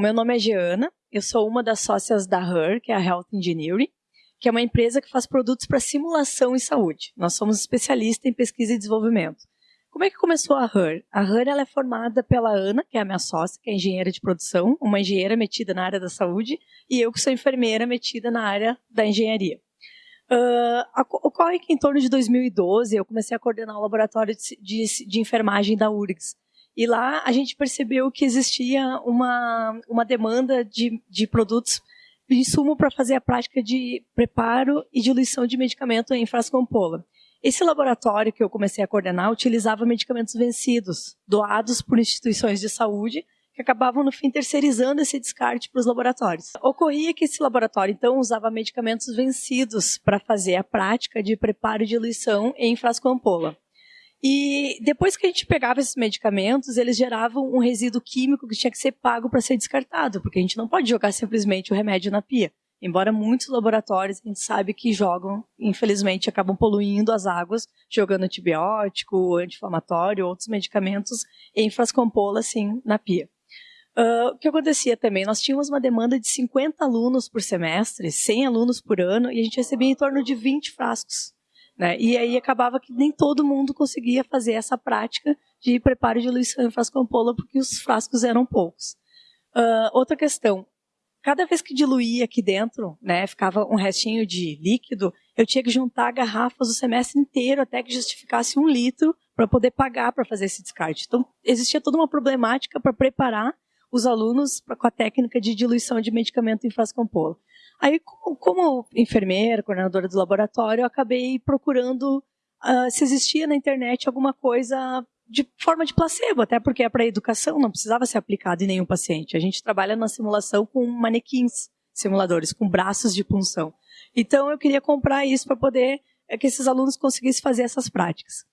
meu nome é Geana, eu sou uma das sócias da HER, que é a Health Engineering, que é uma empresa que faz produtos para simulação em saúde. Nós somos especialistas em pesquisa e desenvolvimento. Como é que começou a HER? A HER ela é formada pela Ana, que é a minha sócia, que é engenheira de produção, uma engenheira metida na área da saúde, e eu que sou enfermeira metida na área da engenharia. Uh, ocorre que em torno de 2012 eu comecei a coordenar o laboratório de, de, de enfermagem da URGS, e lá a gente percebeu que existia uma, uma demanda de, de produtos de insumo para fazer a prática de preparo e diluição de medicamento em frasco-ampola. Esse laboratório que eu comecei a coordenar utilizava medicamentos vencidos, doados por instituições de saúde, que acabavam, no fim, terceirizando esse descarte para os laboratórios. Ocorria que esse laboratório, então, usava medicamentos vencidos para fazer a prática de preparo e diluição em frasco-ampola. E depois que a gente pegava esses medicamentos, eles geravam um resíduo químico que tinha que ser pago para ser descartado, porque a gente não pode jogar simplesmente o remédio na pia. Embora muitos laboratórios a gente sabe que jogam, infelizmente, acabam poluindo as águas, jogando antibiótico, anti-inflamatório, outros medicamentos em frascompola, assim, na pia. Uh, o que acontecia também? Nós tínhamos uma demanda de 50 alunos por semestre, 100 alunos por ano, e a gente recebia em torno de 20 frascos. Né? E aí acabava que nem todo mundo conseguia fazer essa prática de preparo de diluição em frasco ampola, porque os frascos eram poucos. Uh, outra questão, cada vez que diluía aqui dentro, né, ficava um restinho de líquido, eu tinha que juntar garrafas o semestre inteiro até que justificasse um litro para poder pagar para fazer esse descarte. Então, existia toda uma problemática para preparar os alunos com a técnica de diluição de medicamento em frasco ampola. Aí, como enfermeira, coordenadora do laboratório, eu acabei procurando uh, se existia na internet alguma coisa de forma de placebo, até porque é para educação, não precisava ser aplicado em nenhum paciente. A gente trabalha na simulação com manequins simuladores, com braços de punção. Então, eu queria comprar isso para poder é, que esses alunos conseguissem fazer essas práticas.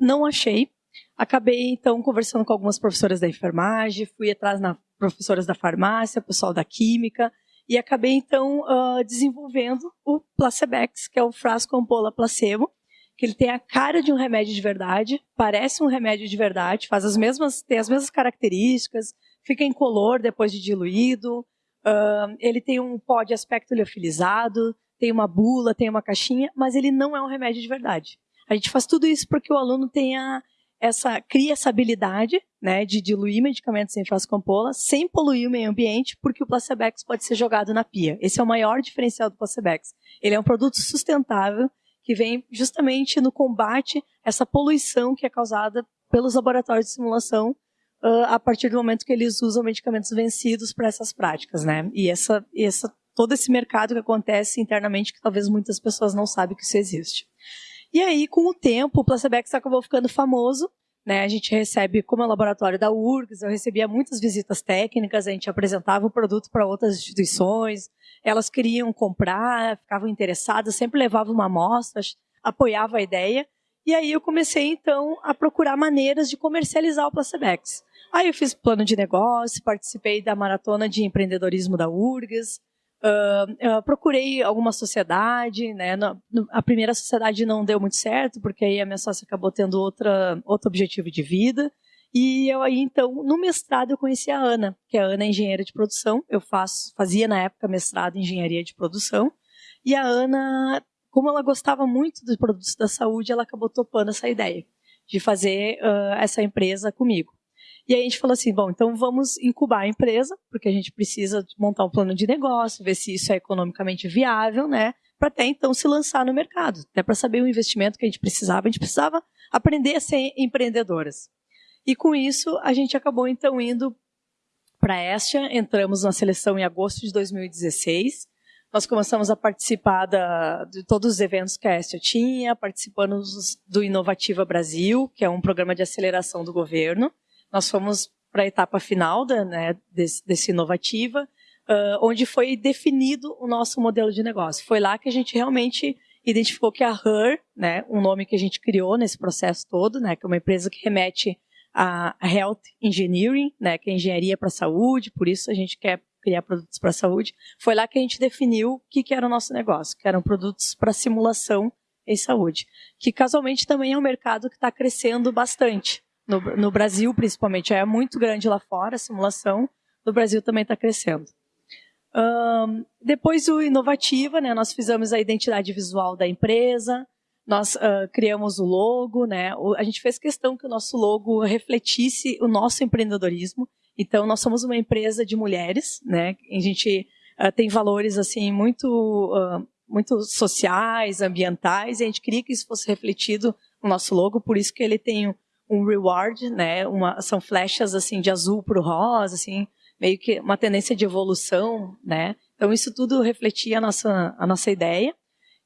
Não achei. Acabei, então, conversando com algumas professoras da enfermagem, fui atrás nas professoras da farmácia, pessoal da química, e acabei, então, uh, desenvolvendo o Placebex, que é o frasco ampola placebo, que ele tem a cara de um remédio de verdade, parece um remédio de verdade, faz as mesmas, tem as mesmas características, fica incolor depois de diluído, uh, ele tem um pó de aspecto liofilizado, tem uma bula, tem uma caixinha, mas ele não é um remédio de verdade. A gente faz tudo isso porque o aluno tenha essa cria essa habilidade né, de diluir medicamentos em frasco ampola sem poluir o meio ambiente, porque o Placebex pode ser jogado na pia. Esse é o maior diferencial do Placebex. Ele é um produto sustentável que vem justamente no combate a essa poluição que é causada pelos laboratórios de simulação uh, a partir do momento que eles usam medicamentos vencidos para essas práticas, né? E essa, essa todo esse mercado que acontece internamente que talvez muitas pessoas não sabem que isso existe. E aí, com o tempo, o Placebex acabou ficando famoso. Né? A gente recebe, como é o laboratório da URGS, eu recebia muitas visitas técnicas, a gente apresentava o produto para outras instituições, elas queriam comprar, ficavam interessadas, sempre levava uma amostra, apoiava a ideia. E aí eu comecei, então, a procurar maneiras de comercializar o Placebex. Aí eu fiz plano de negócio, participei da maratona de empreendedorismo da URGS, Uh, procurei alguma sociedade, né? No, a primeira sociedade não deu muito certo, porque aí a minha sócia acabou tendo outra, outro objetivo de vida. E eu aí, então, no mestrado eu conheci a Ana, que a Ana é engenheira de produção. Eu faço, fazia na época mestrado em engenharia de produção. E a Ana, como ela gostava muito dos produtos da saúde, ela acabou topando essa ideia de fazer uh, essa empresa comigo. E aí a gente falou assim, bom, então vamos incubar a empresa, porque a gente precisa montar um plano de negócio, ver se isso é economicamente viável, né? Para até então se lançar no mercado, até para saber o investimento que a gente precisava. A gente precisava aprender a ser empreendedoras. E com isso, a gente acabou então indo para a Estia, entramos na seleção em agosto de 2016. Nós começamos a participar da, de todos os eventos que a Estia tinha, participando do Inovativa Brasil, que é um programa de aceleração do governo nós fomos para a etapa final da, né, desse, desse Inovativa, uh, onde foi definido o nosso modelo de negócio. Foi lá que a gente realmente identificou que a HER, né, um nome que a gente criou nesse processo todo, né, que é uma empresa que remete a Health Engineering, né, que é engenharia para a saúde, por isso a gente quer criar produtos para a saúde. Foi lá que a gente definiu o que, que era o nosso negócio, que eram produtos para simulação em saúde, que casualmente também é um mercado que está crescendo bastante no, no Brasil, principalmente. É muito grande lá fora a simulação, no Brasil também está crescendo. Um, depois do Inovativa, né, nós fizemos a identidade visual da empresa, nós uh, criamos o logo, né, o, a gente fez questão que o nosso logo refletisse o nosso empreendedorismo. Então, nós somos uma empresa de mulheres, né, a gente uh, tem valores assim muito, uh, muito sociais, ambientais, e a gente queria que isso fosse refletido no nosso logo, por isso que ele tem um reward, né, uma, são flechas assim de azul para o rosa, assim, meio que uma tendência de evolução, né? Então isso tudo refletia a nossa, a nossa ideia.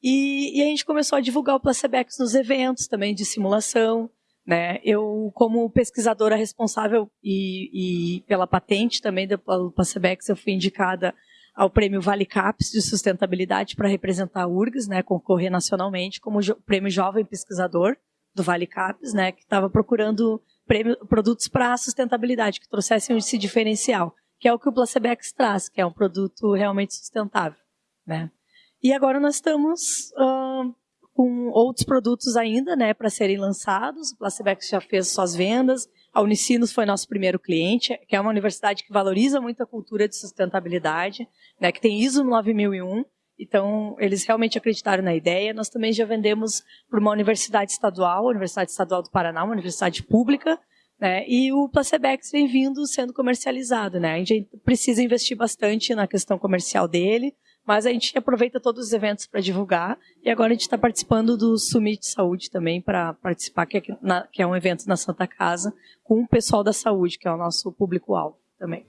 E, e a gente começou a divulgar o Placebex nos eventos também de simulação, né? Eu, como pesquisadora responsável e, e pela patente também do Placebex, eu fui indicada ao prêmio Vale Caps de sustentabilidade para representar a URGS, né, concorrer nacionalmente como jo prêmio jovem pesquisador do Vale Caps, né, que estava procurando prêmio, produtos para sustentabilidade, que trouxessem esse diferencial, que é o que o Placebex traz, que é um produto realmente sustentável. Né? E agora nós estamos uh, com outros produtos ainda né, para serem lançados. O Placebex já fez suas vendas, a Unicinos foi nosso primeiro cliente, que é uma universidade que valoriza muito a cultura de sustentabilidade, né, que tem ISO 9001, então, eles realmente acreditaram na ideia. Nós também já vendemos para uma universidade estadual, a Universidade Estadual do Paraná, uma universidade pública, né? E o Placebex vem vindo sendo comercializado, né? A gente precisa investir bastante na questão comercial dele, mas a gente aproveita todos os eventos para divulgar. E agora a gente está participando do Summit Saúde também para participar, que é, na, que é um evento na Santa Casa, com o pessoal da saúde, que é o nosso público-alvo também.